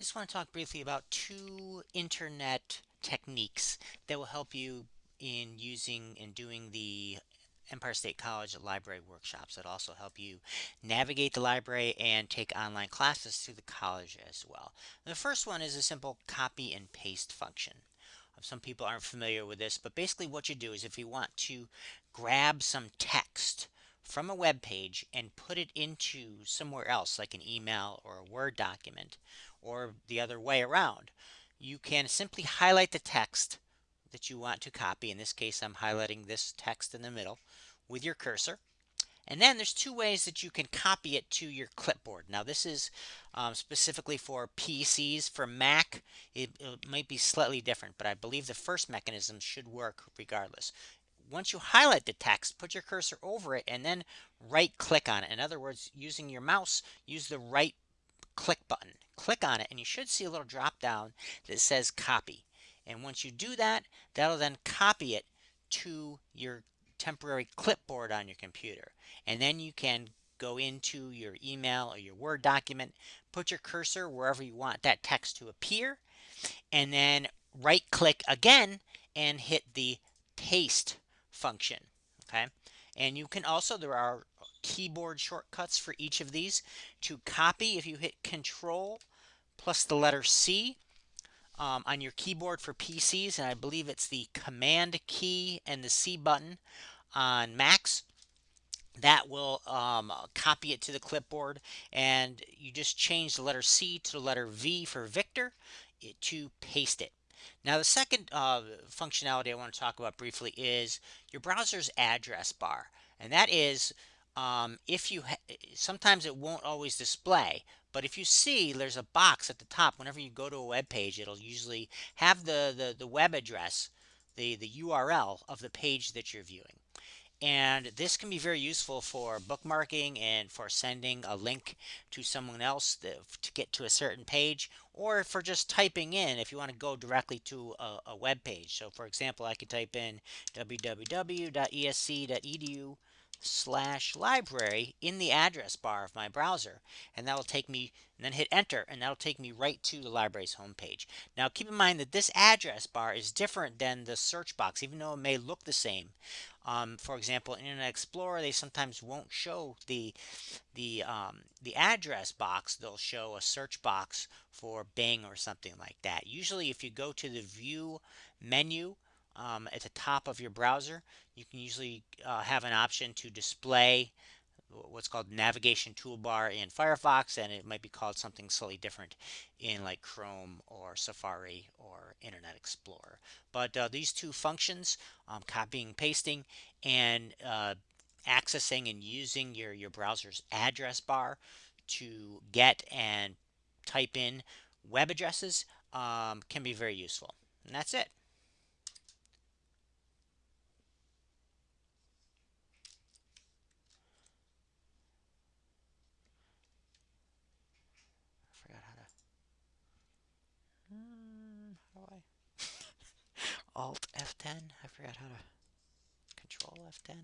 just want to talk briefly about two internet techniques that will help you in using and doing the Empire State College library workshops that also help you navigate the library and take online classes through the college as well. The first one is a simple copy and paste function. Um, some people aren't familiar with this, but basically what you do is if you want to grab some text from a web page and put it into somewhere else like an email or a Word document or the other way around. You can simply highlight the text that you want to copy. In this case, I'm highlighting this text in the middle with your cursor. And then there's two ways that you can copy it to your clipboard. Now this is um, specifically for PCs. For Mac, it, it, might be slightly different, but I believe the first mechanism should work regardless once you highlight the text, put your cursor over it and then right click on it. In other words, using your mouse, use the right click button. Click on it and you should see a little drop down that says copy. And once you do that, that'll then copy it to your temporary clipboard on your computer. And then you can go into your email or your Word document, put your cursor wherever you want that text to appear, and then right click again and hit the paste function. Okay. And you can also, there are keyboard shortcuts for each of these. To copy, if you hit Control plus the letter C um, on your keyboard for PCs, and I believe it's the Command key and the C button on Macs, that will um, copy it to the clipboard and you just change the letter C to the letter V for Victor to paste it. Now the second uh, functionality I want to talk about briefly is your browser's address bar. And that is um, if you sometimes it won't always display but if you see there's a box at the top whenever you go to a web page it'll usually have the, the, the web address the, the URL of the page that you're viewing and this can be very useful for bookmarking and for sending a link to someone else to get to a certain page or for just typing in if you want to go directly to a, a web page. So for example, I could type in www.esc.edu slash library in the address bar of my browser and that will take me and then hit enter and that'll take me right to the library's homepage. Now keep in mind that this address bar is different than the search box even though it may look the same. Um, for example, in Internet Explorer, they sometimes won't show the the um, the address box. They'll show a search box for Bing or something like that. Usually, if you go to the View menu um, at the top of your browser, you can usually uh, have an option to display what's called navigation toolbar in Firefox and it might be called something slightly different in like Chrome or Safari or Internet Explorer. But uh, these two functions, um, copying, pasting, and uh, accessing and using your, your browser's address bar to get and type in web addresses um, can be very useful. And that's it. forgot how to. Hmm, how do I? Alt F10. I forgot how to. Control F10.